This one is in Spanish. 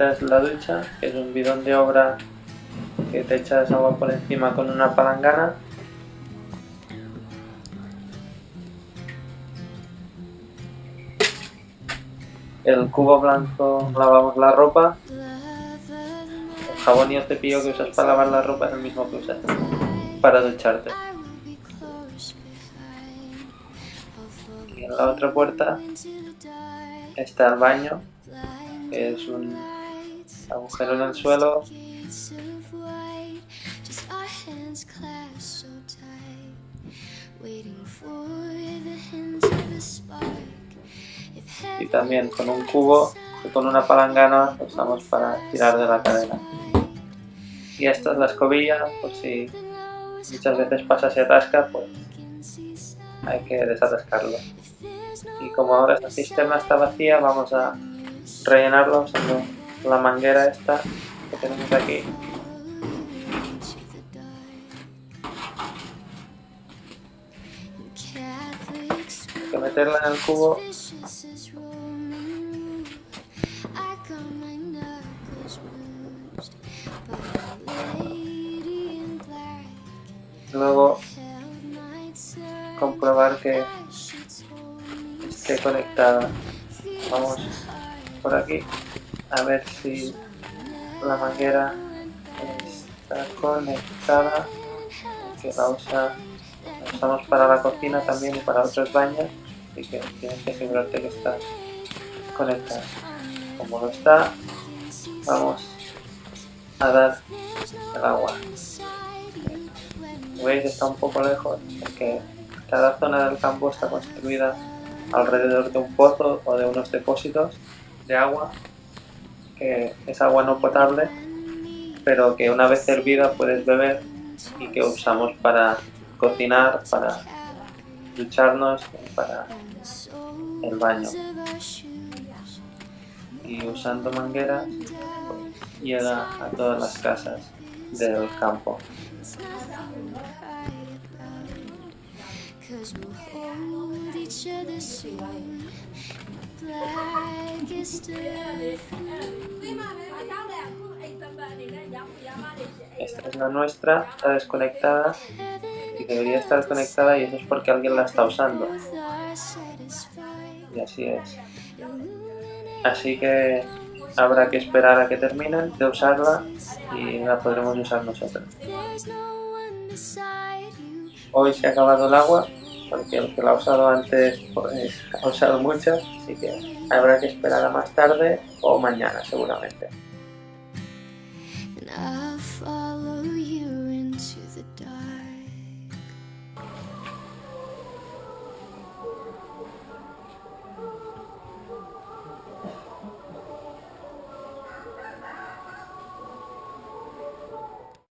Esta es la ducha, que es un bidón de obra que te echas agua por encima con una palangana. El cubo blanco lavamos la ropa. El jabón y el cepillo que usas para lavar la ropa es el mismo que usas para ducharte. Y en la otra puerta está el baño, que es un agujero en el suelo y también con un cubo que con una palangana usamos para tirar de la cadena. Y esta es la escobilla, por si muchas veces pasa se atasca, pues hay que desatascarlo. Y como ahora esta cisterna está vacía, vamos a rellenarlo usando la manguera esta que tenemos aquí. Que meterla en el cubo. Luego comprobar que esté conectada. Vamos por aquí a ver si la manguera está conectada que la, usa, la usamos para la cocina también y para otros baños así que tienes que asegurarte que está conectada. Como lo está vamos a dar el agua. Veis está un poco lejos porque cada zona del campo está construida alrededor de un pozo o de unos depósitos de agua que es agua no potable pero que una vez hervida puedes beber y que usamos para cocinar, para ducharnos, para el baño. Y usando mangueras pues, llega a todas las casas del campo esta es la nuestra, está desconectada y debería estar conectada y eso es porque alguien la está usando. Y así es. Así que habrá que esperar a que terminen de usarla y la podremos usar nosotros. Hoy se ha acabado el agua, porque el que la ha usado antes pues, ha usado mucho, así que habrá que esperar a más tarde o mañana seguramente.